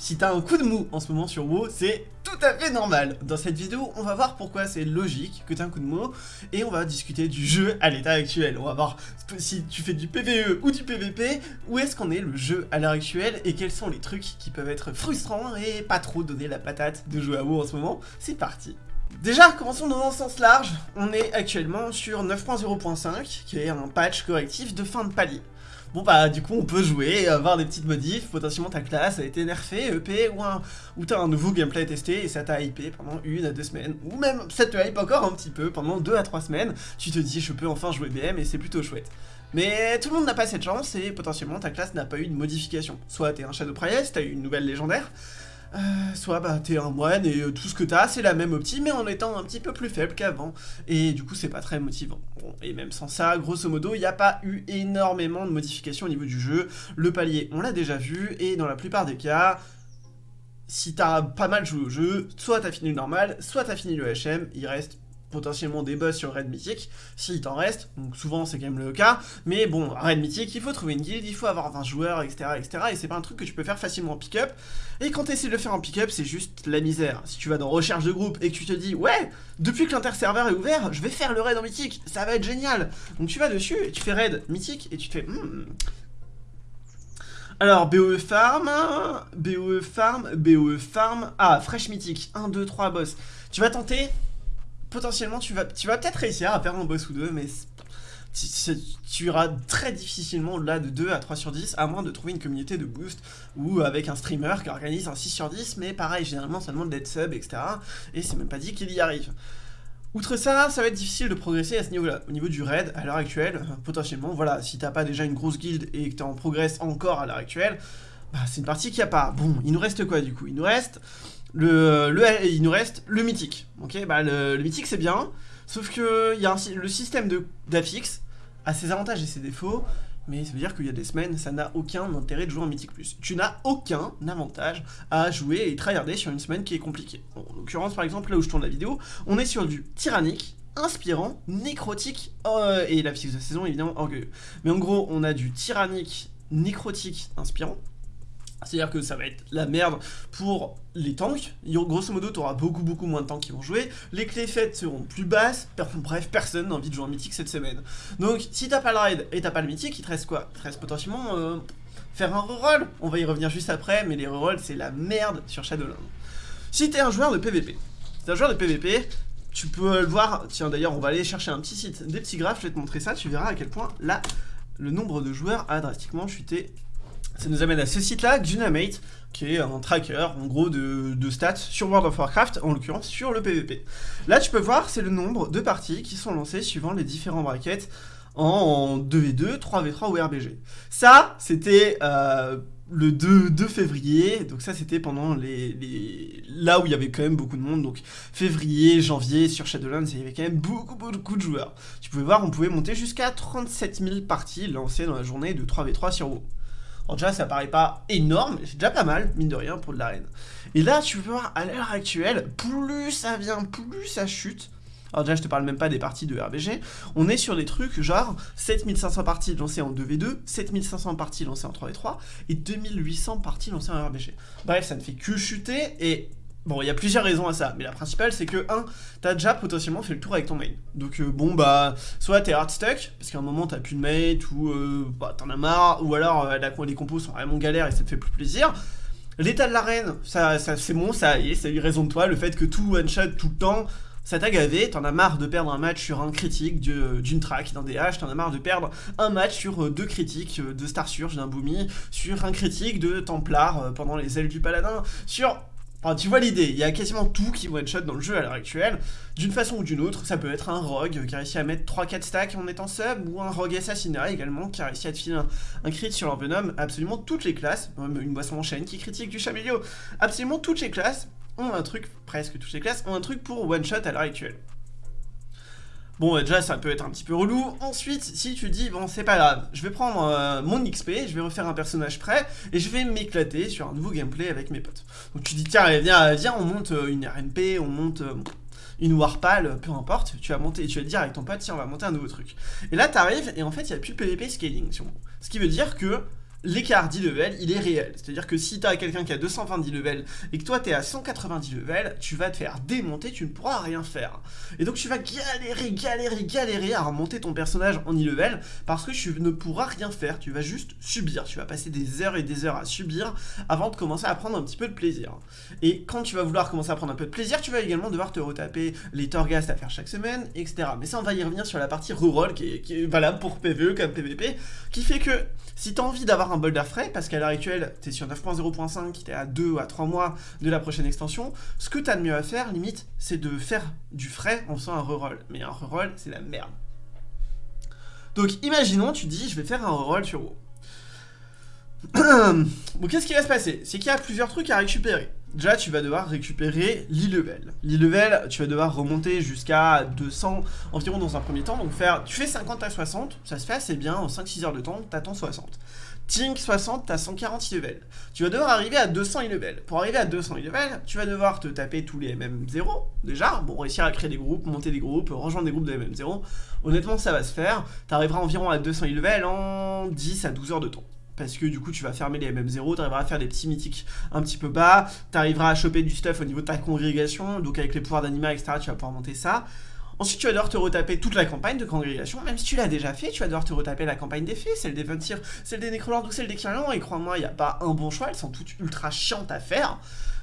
Si t'as un coup de mou en ce moment sur WoW, c'est tout à fait normal. Dans cette vidéo, on va voir pourquoi c'est logique que t'aies un coup de mou, et on va discuter du jeu à l'état actuel. On va voir si tu fais du PvE ou du PvP, où est-ce qu'on est le jeu à l'heure actuelle, et quels sont les trucs qui peuvent être frustrants et pas trop donner la patate de jouer à WoW en ce moment. C'est parti Déjà, commençons dans un sens large, on est actuellement sur 9.0.5, qui est un patch correctif de fin de palier. Bon bah du coup on peut jouer, avoir des petites modifs, potentiellement ta classe a été nerfée, EP, ou, un, ou t'as un nouveau gameplay à tester et ça t'a hypé pendant une à deux semaines, ou même ça te hype encore un petit peu pendant deux à trois semaines, tu te dis je peux enfin jouer BM et c'est plutôt chouette. Mais tout le monde n'a pas cette chance et potentiellement ta classe n'a pas eu de modification. Soit t'es un Shadow Priest, t'as eu une nouvelle légendaire, euh, soit bah t'es un moine et euh, tout ce que t'as c'est la même opti mais en étant un petit peu plus faible qu'avant et du coup c'est pas très motivant. Et même sans ça, grosso modo, il n'y a pas eu énormément de modifications au niveau du jeu. Le palier, on l'a déjà vu et dans la plupart des cas, si t'as pas mal joué au jeu, soit t'as fini le normal, soit t'as fini le HM, il reste potentiellement des boss sur Raid Mythique, s'il t'en reste, donc souvent c'est quand même le cas, mais bon, Raid Mythique, il faut trouver une guilde, il faut avoir 20 joueurs, etc., etc., et c'est pas un truc que tu peux faire facilement en pick-up, et quand tu essaies de le faire en pick-up, c'est juste la misère. Si tu vas dans recherche de groupe et que tu te dis, ouais, depuis que l'inter-serveur est ouvert, je vais faire le raid en Mythique, ça va être génial, donc tu vas dessus, et tu fais Raid Mythique, et tu te fais, hmm. Alors, BOE Farm, BOE Farm, BOE Farm, ah, Fresh Mythique, 1, 2, 3 boss. Tu vas tenter potentiellement, tu vas, peut-être réussir à faire un boss ou deux, mais tu, iras très difficilement là de 2 à 3 sur 10, à moins de trouver une communauté de boost, ou avec un streamer qui organise un 6 sur 10, mais pareil, généralement ça demande d'être sub, etc. Et c'est même pas dit qu'il y arrive. Outre ça, ça va être difficile de progresser à ce niveau-là. Au niveau du raid, à l'heure actuelle, potentiellement, voilà, si t'as pas déjà une grosse guilde et que t'es en progresse encore à l'heure actuelle, bah, c'est une partie qui a pas. Bon, il nous reste quoi du coup? Il nous reste le, il nous reste le mythique. Bah le, mythique c'est bien, sauf que y a le système d'affix a ses avantages et ses défauts, mais ça veut dire qu'il y a des semaines, ça n'a aucun intérêt de jouer en mythique plus. Tu n'as aucun avantage à jouer et tryharder sur une semaine qui est compliquée. en l'occurrence, par exemple, là où je tourne la vidéo, on est sur du tyrannique, inspirant, nécrotique, euh, et la fixe de saison évidemment orgueilleux. Mais en gros, on a du tyrannique, nécrotique, inspirant, c'est-à-dire que ça va être la merde pour les tanks, grosso modo tu auras beaucoup beaucoup moins de tanks qui vont jouer, les clés faites seront plus basses, bref personne n'a envie de jouer en mythique cette semaine. Donc si t'as pas le raid et t'as pas le mythique, il te reste quoi? Il te reste potentiellement euh, faire un reroll, on va y revenir juste après, mais les rerolls c'est la merde sur Shadowland. Si t'es un joueur de PVP, si t'es un joueur de PVP, tu peux le voir, tiens d'ailleurs on va aller chercher un petit site, des petits graphes, je vais te montrer ça, tu verras à quel point là, le nombre de joueurs a drastiquement chuté ça nous amène à ce site-là, Dynamite, qui est un tracker, en gros, de, stats sur World of Warcraft, en l'occurrence sur le PvP. Là, tu peux voir, c'est le nombre de parties qui sont lancées suivant les différents brackets en 2v2, 3v3 ou RBG. Ça, c'était... Euh, le 2, février, donc ça c'était pendant les, là où il y avait quand même beaucoup de monde, donc février, janvier, sur Shadowlands, il y avait quand même beaucoup beaucoup de joueurs. Tu pouvais voir, on pouvait monter jusqu'à 37 000 parties lancées dans la journée de 3v3 sur WoW. Alors déjà, ça paraît pas énorme, c'est déjà pas mal, mine de rien, pour de l'arène. Et là, tu peux voir, à l'heure actuelle, plus ça vient, plus ça chute. Alors déjà, je te parle même pas des parties de RBG. On est sur des trucs genre 7500 parties lancées en 2v2, 7500 parties lancées en 3v3 et 2800 parties lancées en RBG. Bref, ça ne fait que chuter et Bon, il y a plusieurs raisons à ça, mais la principale c'est que, 1, t'as déjà potentiellement fait le tour avec ton main. Donc euh, bon bah, soit t'es hard stuck, parce qu'à un moment t'as plus de mate, ou euh, bah, t'en as marre, ou alors euh, les compos sont vraiment galères et ça te fait plus plaisir. L'état de l'arène, ça, c'est bon, ça y est, ça lui raison de toi, le fait que tout one-shot tout le temps, ça t'a gavé, t'en as marre de perdre un match sur un critique d'une track, d'un DH, t'en as marre de perdre un match sur deux critiques de Star Surge, d'un Boomy, sur un critique de Templar pendant les ailes du Paladin, sur Enfin, tu vois l'idée, il y a quasiment tout qui one-shot dans le jeu à l'heure actuelle. D'une façon ou d'une autre, ça peut être un rogue qui a réussi à mettre 3-4 stacks en étant sub, ou un rogue assassinat également qui a réussi à te filer un, crit sur venom. Absolument toutes les classes, une boisson en chaîne qui critique du chamélio, absolument toutes les classes ont un truc, presque toutes les classes, ont un truc pour one-shot à l'heure actuelle. Bon, déjà, ça peut être un petit peu relou. Ensuite, si tu dis, bon, c'est pas grave, je vais prendre euh, mon XP, je vais refaire un personnage prêt, et je vais m'éclater sur un nouveau gameplay avec mes potes. Donc tu dis, tiens, viens, viens, on monte euh, une RNP, on monte euh, une Warpal, peu importe, tu vas monter, tu vas dire avec ton pote, tiens, on va monter un nouveau truc. Et là, t'arrives, et en fait, il n'y a plus PvP scaling sur moi. Ce qui veut dire que l'écart d'e-level, il est réel. C'est-à-dire que si tu as quelqu'un qui a 220 level et que toi tu es à 190 level, tu vas te faire démonter, tu ne pourras rien faire. Et donc tu vas galérer, galérer, galérer à remonter ton personnage en e-level parce que tu ne pourras rien faire, tu vas juste subir. Tu vas passer des heures et des heures à subir avant de commencer à prendre un petit peu de plaisir. Et quand tu vas vouloir commencer à prendre un peu de plaisir, tu vas également devoir te retaper les Torghast à faire chaque semaine, etc. Mais ça, on va y revenir sur la partie reroll qui est, qui est valable pour PvE comme PvP, qui fait que si tu as envie d'avoir un boulder frais, parce qu'à l'heure actuelle, tu es sur 9.0.5, tu es à 2 ou à 3 mois de la prochaine extension, ce que tu as de mieux à faire, limite, c'est de faire du frais en faisant un reroll. Mais un reroll, c'est la merde. Donc imaginons, tu dis, je vais faire un reroll sur WoW. bon, qu'est-ce qui va se passer? C'est qu'il y a plusieurs trucs à récupérer. Déjà, tu vas devoir récupérer l'e-level. L'e-level, tu vas devoir remonter jusqu'à 200 environ dans un premier temps. Donc faire, tu fais 50 à 60, ça se fait assez bien, en 5-6 heures de temps, t'attends 60. Tink 60, t'as 140 e-level. Tu vas devoir arriver à 200 e-level. Pour arriver à 200 e-level, tu vas devoir te taper tous les MM0, déjà. Bon, réussir à créer des groupes, monter des groupes, rejoindre des groupes de MM0. Honnêtement, ça va se faire. T'arriveras environ à 200 e-level en 10 à 12 heures de temps parce que du coup tu vas fermer les MM0, tu arriveras à faire des petits mythiques un petit peu bas, tu arriveras à choper du stuff au niveau de ta congrégation, donc avec les pouvoirs d'anima, etc., tu vas pouvoir monter ça. Ensuite, tu vas devoir te retaper toute la campagne de congrégation, même si tu l'as déjà fait, tu vas devoir te retaper la campagne des fées, celle des Ventir, celle des Necrolords ou celle des Kirlans, et crois-moi, il n'y a pas un bon choix, elles sont toutes ultra chiantes à faire.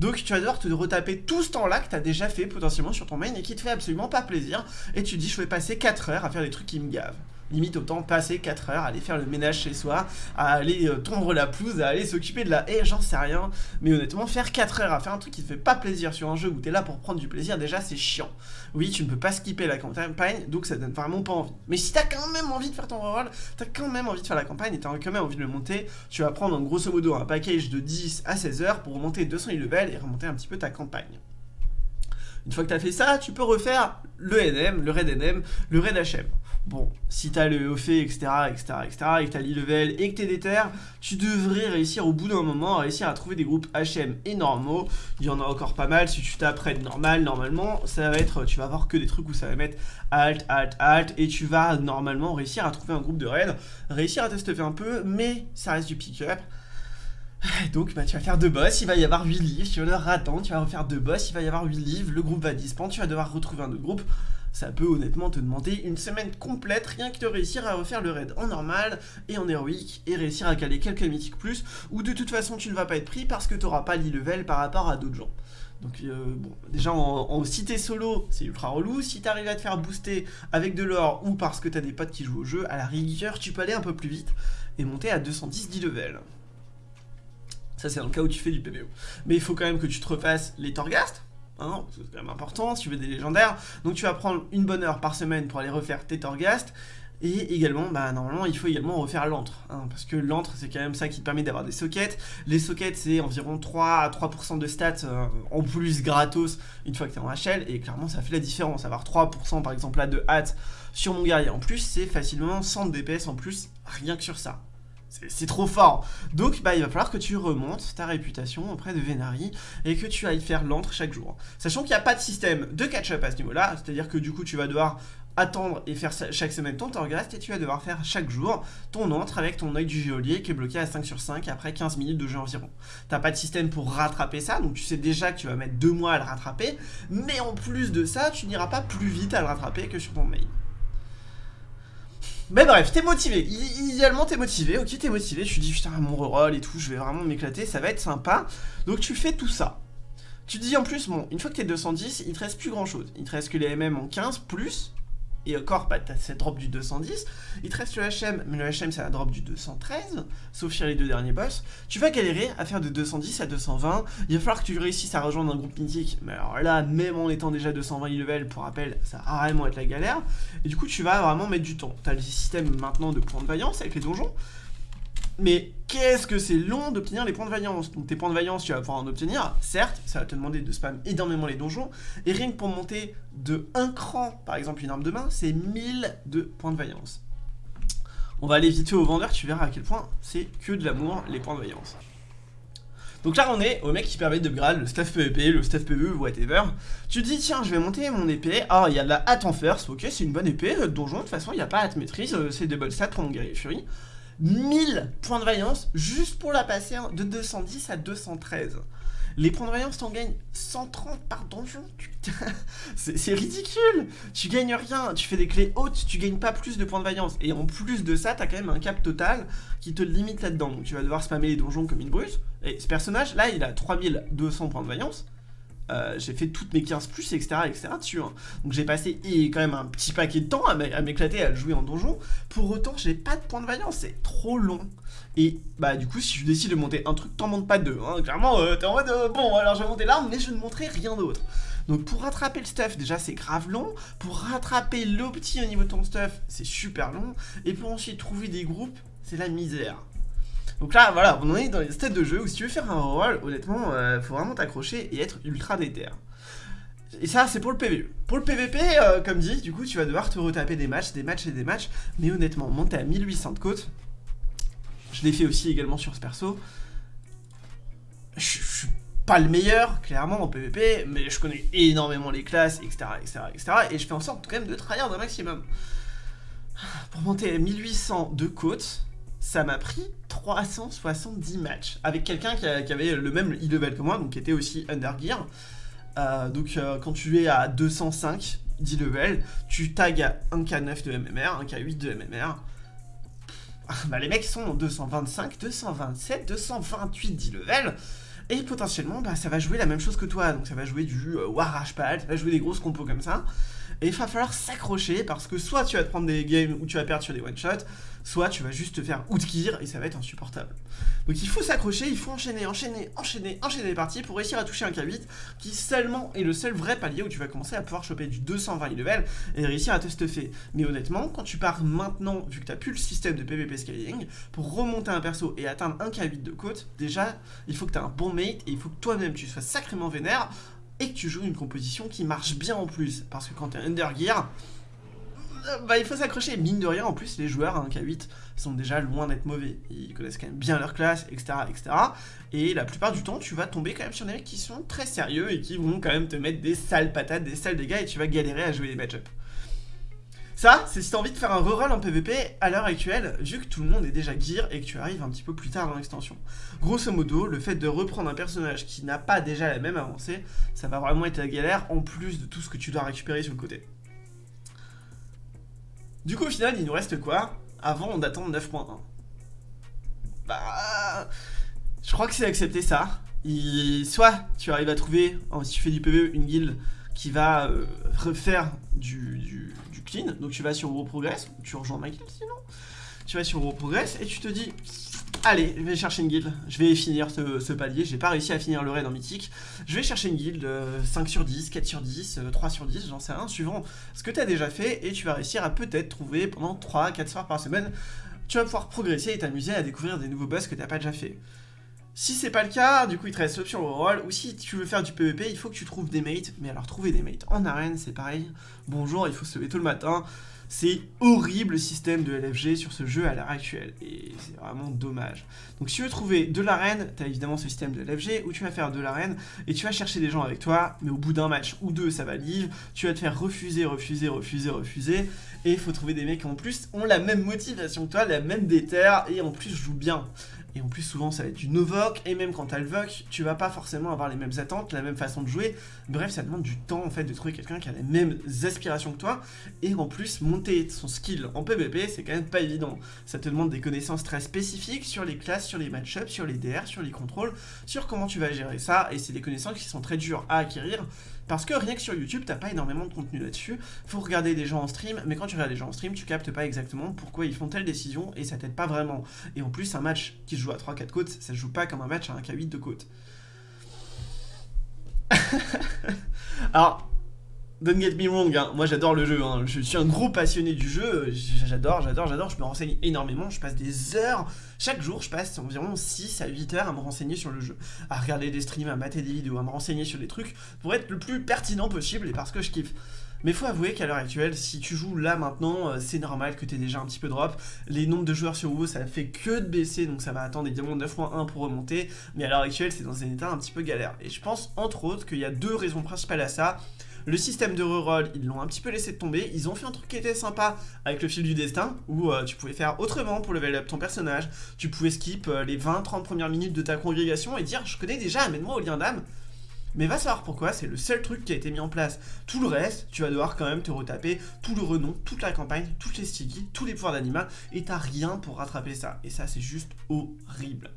Donc tu vas devoir te retaper tout ce temps-là que tu as déjà fait potentiellement sur ton main et qui te fait absolument pas plaisir, et tu dis je vais passer 4 heures à faire des trucs qui me gavent limite autant passer 4 heures à aller faire le ménage chez soi, à aller euh, tondre la pelouse, à aller s'occuper de la haie, j'en sais rien. Mais honnêtement, faire 4 heures à faire un truc qui te fait pas plaisir sur un jeu où t'es là pour prendre du plaisir, déjà c'est chiant. Oui, tu ne peux pas skipper la campagne, donc ça donne vraiment pas envie. Mais si t'as quand même envie de faire ton reroll, t'as quand même envie de faire la campagne et t'as quand même envie de le monter, tu vas prendre en grosso modo un package de 10 à 16 heures pour monter 200 level et remonter un petit peu ta campagne. Une fois que tu as fait ça, tu peux refaire le NM, le Red NM, le Red HM. Bon, si t'as le OFE, etc., etc., etc., et que t'as l'e-level et que t'es déter, tu devrais réussir au bout d'un moment à réussir à trouver des groupes HM et normaux. Il y en a encore pas mal. Si tu t'apprêtes normal, normalement, ça va être, tu vas avoir que des trucs où ça va mettre alt, alt, alt, et tu vas normalement réussir à trouver un groupe de raid, réussir à tester un peu, mais ça reste du pick-up. Donc bah, tu vas faire deux boss, il va y avoir 8 livres, tu vas devoir attendre, tu vas refaire deux boss, il va y avoir 8 livres, le groupe va disparaître, tu vas devoir retrouver un autre groupe. Ça peut honnêtement te demander une semaine complète rien que de réussir à refaire le raid en normal et en héroïque et réussir à caler quelques mythiques plus ou de toute façon tu ne vas pas être pris parce que tu n'auras pas l'e-level par rapport à d'autres gens. Donc euh, bon, déjà en, cité solo, c'est ultra relou. Si tu arrives à te faire booster avec de l'or ou parce que tu as des potes qui jouent au jeu, à la rigueur, tu peux aller un peu plus vite et monter à 210 d'e-level. Ça, c'est dans le cas où tu fais du PVO. Mais il faut quand même que tu te refasses les Torghast. Hein, c'est quand même important si tu veux des légendaires. Donc tu vas prendre une bonne heure par semaine pour aller refaire tes Torghast. Et également, bah, normalement, il faut également refaire l'antre, hein, parce que l'antre, c'est quand même ça qui te permet d'avoir des sockets. Les sockets, c'est environ 3 à 3% de stats euh, en plus gratos une fois que tu es en HL, et clairement, ça fait la différence. Avoir 3% par exemple là de hâte sur mon guerrier en plus, c'est facilement 100 DPS en plus, rien que sur ça. C'est trop fort. Donc, bah, il va falloir que tu remontes ta réputation auprès de Venari et que tu ailles faire l'antre chaque jour. Sachant qu'il n'y a pas de système de catch-up à ce niveau-là, c'est-à-dire que du coup, tu vas devoir attendre et faire chaque semaine ton Torghast et tu vas devoir faire chaque jour ton entre avec ton œil du geôlier qui est bloqué à 5 sur 5 après 15 minutes de jeu environ. T'as pas de système pour rattraper ça, donc tu sais déjà que tu vas mettre 2 mois à le rattraper, mais en plus de ça, tu n'iras pas plus vite à le rattraper que sur ton mail. Mais bref, t'es motivé. Idéalement, t'es motivé. Ok, t'es motivé. Tu dis, putain, mon reroll et tout, je vais vraiment m'éclater. Ça va être sympa. Donc, tu fais tout ça. Tu dis en plus, bon, une fois que t'es 210, il te reste plus grand chose. Il te reste que les MM en 15 plus et encore, bah, t'as cette drop du 210, il te reste le HM, mais le HM c'est la drop du 213, sauf sur les deux derniers boss, tu vas galérer à faire de 210 à 220, il va falloir que tu réussisses à rejoindre un groupe mythique, mais alors là, même en étant déjà 220 level, pour rappel, ça va vraiment être la galère, et du coup tu vas vraiment mettre du temps. T'as le système maintenant de points de vaillance avec les donjons, mais qu'est-ce que c'est long d'obtenir les points de vaillance? Donc tes points de vaillance, tu vas pouvoir en obtenir, certes, ça va te demander de spam énormément les donjons, et rien que pour monter de un cran, par exemple une arme de main, c'est 1000 de points de vaillance. On va aller vite au vendeur, tu verras à quel point c'est que de l'amour, les points de vaillance. Donc là on est au mec qui permet de grade le staff PvP, le staff PvE, whatever. Tu te dis tiens je vais monter mon épée, ah il y a de la hâte en first, ok c'est une bonne épée, euh, donjon de toute façon il n'y a pas hâte maîtrise, euh, c'est des bonnes stats pour mon guerrier fury. 1000 points de vaillance juste pour la passer de 210 à 213. Les points de vaillance, t'en gagnes 130 par donjon. c'est ridicule. Tu gagnes rien. Tu fais des clés hautes, tu gagnes pas plus de points de vaillance. Et en plus de ça, t'as quand même un cap total qui te limite là-dedans. Donc tu vas devoir spammer les donjons comme une brute. Et ce personnage, là, il a 3200 points de vaillance. Euh, j'ai fait toutes mes 15 plus, etc. etc. dessus. Hein. Donc j'ai passé quand même un petit paquet de temps à m'éclater à jouer en donjon. Pour autant, j'ai pas de points de vaillance, c'est trop long. Et bah du coup, si je décide de monter un truc, t'en montes pas deux. Hein. Clairement, euh, t'es en mode, euh, bon, alors je vais monter l'arme, mais je ne montrerai rien d'autre. Donc pour rattraper le stuff, déjà c'est grave long. Pour rattraper l'opti au niveau de ton stuff, c'est super long. Et pour ensuite trouver des groupes, c'est la misère. Donc là, voilà, on est dans les stades de jeu où si tu veux faire un rôle, honnêtement, euh, faut vraiment t'accrocher et être ultra déter. Et ça, c'est pour le PvE. Pour le PvP, euh, comme dit, du coup, tu vas devoir te retaper des matchs, des matchs et des matchs. Mais honnêtement, monter à 1800 de côte, je l'ai fait aussi également sur ce perso. Je suis pas le meilleur, clairement, en PvP, mais je connais énormément les classes, etc., etc., etc. Et je fais en sorte quand même de tryhard un maximum. Pour monter à 1800 de côte, ça m'a pris 370 matchs avec quelqu'un qui, avait le même e-level que moi, donc qui était aussi Undergear. Euh, donc euh, quand tu es à 205 d'e-level, tu tags un K9 de MMR, un K8 de MMR. Bah, les mecs sont 225, 227, 228 d'e-level. Et potentiellement, bah, ça va jouer la même chose que toi. Donc ça va jouer du euh, War Pal, ça va jouer des grosses compos comme ça. Et il va falloir s'accrocher parce que soit tu vas te prendre des games où tu vas perdre sur des one-shots, soit tu vas juste te faire outgear et ça va être insupportable. Donc il faut s'accrocher, il faut enchaîner, enchaîner, enchaîner, enchaîner les parties pour réussir à toucher un K8 qui seulement est le seul vrai palier où tu vas commencer à pouvoir choper du 220 level et réussir à te stuffer. Mais honnêtement, quand tu pars maintenant, vu que tu n'as plus le système de PvP scaling, pour remonter un perso et atteindre un K8 de côte, déjà, il faut que tu un bon mate et il faut que toi-même tu sois sacrément vénère et que tu joues une composition qui marche bien en plus. Parce que quand tu es Undergear, euh, bah, il faut s'accrocher. Mine de rien, en plus, les joueurs à 1K8 sont déjà loin d'être mauvais. Ils connaissent quand même bien leur classe, etc., etc. Et la plupart du temps, tu vas tomber quand même sur des mecs qui sont très sérieux et qui vont quand même te mettre des sales patates, des sales dégâts et tu vas galérer à jouer les match Ça, c'est si t'as envie de faire un reroll en PvP à l'heure actuelle, vu que tout le monde est déjà gear et que tu arrives un petit peu plus tard dans l'extension. Grosso modo, le fait de reprendre un personnage qui n'a pas déjà la même avancée, ça va vraiment être la galère en plus de tout ce que tu dois récupérer sur le côté. Du coup, au final, il nous reste quoi? Avant d'attendre 9.1 Bah... Je crois que c'est accepter ça. soit tu arrives à trouver, si tu fais du PvE, une guilde qui va euh, refaire du, clean. Donc tu vas sur Raw Progress, tu rejoins ma guilde sinon. Tu vas sur Raw Progress et tu te dis Allez, je vais chercher une guilde, je vais finir ce, palier, j'ai pas réussi à finir le raid en mythique, je vais chercher une guilde, 5 euh, sur 10, 4 sur 10, 3 euh, sur 10, j'en sais rien, suivant ce que tu as déjà fait, et tu vas réussir à peut-être trouver pendant 3-4 soirs par semaine, tu vas pouvoir progresser et t'amuser à découvrir des nouveaux boss que t'as pas déjà fait. Si c'est pas le cas, du coup il te reste l'option rôle, ou si tu veux faire du PvP, il faut que tu trouves des mates, mais alors trouver des mates en arène c'est pareil, bonjour, il faut se lever tôt le matin, c'est horrible le système de LFG sur ce jeu à l'heure actuelle, et c'est vraiment dommage. Donc si tu veux trouver de l'arène, tu as évidemment ce système de LFG, où tu vas faire de l'arène, et tu vas chercher des gens avec toi, mais au bout d'un match ou deux, ça va livre, tu vas te faire refuser, refuser, refuser, refuser, et il faut trouver des mecs qui en plus ont la même motivation que toi, la même déterre, et en plus jouent bien. Et en plus, souvent, ça va être du no-voc, et même quand t'as le voc, tu vas pas forcément avoir les mêmes attentes, la même façon de jouer. Bref, ça demande du temps, en fait, de trouver quelqu'un qui a les mêmes aspirations que toi. Et en plus, monter son skill en PvP, c'est quand même pas évident. Ça te demande des connaissances très spécifiques sur les classes, sur les match-ups, sur les DR, sur les contrôles, sur comment tu vas gérer ça. Et c'est des connaissances qui sont très dures à acquérir. Parce que rien que sur YouTube, t'as pas énormément de contenu là-dessus. Faut regarder des gens en stream, mais quand tu regardes des gens en stream, tu captes pas exactement pourquoi ils font telle décision et ça t'aide pas vraiment. Et en plus, un match qui se joue à 3-4 côtes, ça se joue pas comme un match à un K8 de côte. Alors, Don't get me wrong, hein. moi j'adore le jeu, hein. je suis un gros passionné du jeu, j'adore, j'adore, j'adore, je me renseigne énormément, je passe des heures, chaque jour je passe environ 6 à 8 heures à me renseigner sur le jeu, à regarder des streams, à mater des vidéos, à me renseigner sur des trucs pour être le plus pertinent possible et parce que je kiffe. Mais faut avouer qu'à l'heure actuelle, si tu joues là maintenant, euh, c'est normal que tu aies déjà un petit peu drop. Les nombres de joueurs sur WoW, ça fait que de baisser, donc ça va attendre évidemment 9.1 pour remonter. Mais à l'heure actuelle, c'est dans un état un petit peu galère. Et je pense entre autres qu'il y a deux raisons principales à ça. Le système de reroll, ils l'ont un petit peu laissé tomber. Ils ont fait un truc qui était sympa avec le fil du destin, où euh, tu pouvais faire autrement pour level up ton personnage. Tu pouvais skip euh, les 20-30 premières minutes de ta congrégation et dire je connais déjà, amène-moi au lien d'âme. Mais va savoir pourquoi, c'est le seul truc qui a été mis en place. Tout le reste, tu vas devoir quand même te retaper tout le renom, toute la campagne, toutes les stigis, tous les pouvoirs d'animal, et t'as rien pour rattraper ça. Et ça, c'est juste horrible.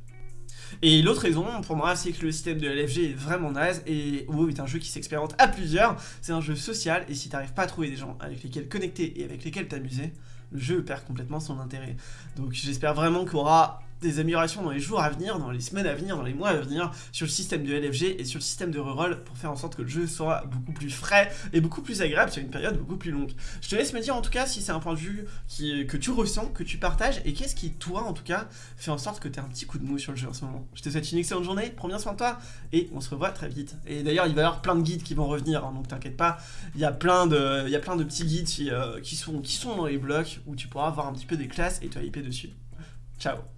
Et l'autre raison, pour moi, c'est que le système de LFG est vraiment naze, et WoW est un jeu qui s'expérimente à plusieurs, c'est un jeu social, et si t'arrives pas à trouver des gens avec lesquels connecter et avec lesquels t'amuser, le jeu perd complètement son intérêt. Donc j'espère vraiment qu'il aura des améliorations dans les jours à venir, dans les semaines à venir, dans les mois à venir, sur le système de LFG et sur le système de reroll pour faire en sorte que le jeu soit beaucoup plus frais et beaucoup plus agréable sur une période beaucoup plus longue. Je te laisse me dire en tout cas si c'est un point de vue que tu ressens, que tu partages et qu'est-ce qui, toi en tout cas, fait en sorte que tu as un petit coup de mou sur le jeu en ce moment? Je te souhaite une excellente journée, prends bien soin de toi et on se revoit très vite. Et d'ailleurs, il va y avoir plein de guides qui vont revenir, hein, donc t'inquiète pas, il y, a plein de, petits guides qui, euh, qui, sont, qui sont dans les blocs où tu pourras avoir un petit peu des classes et te hyper dessus. Ciao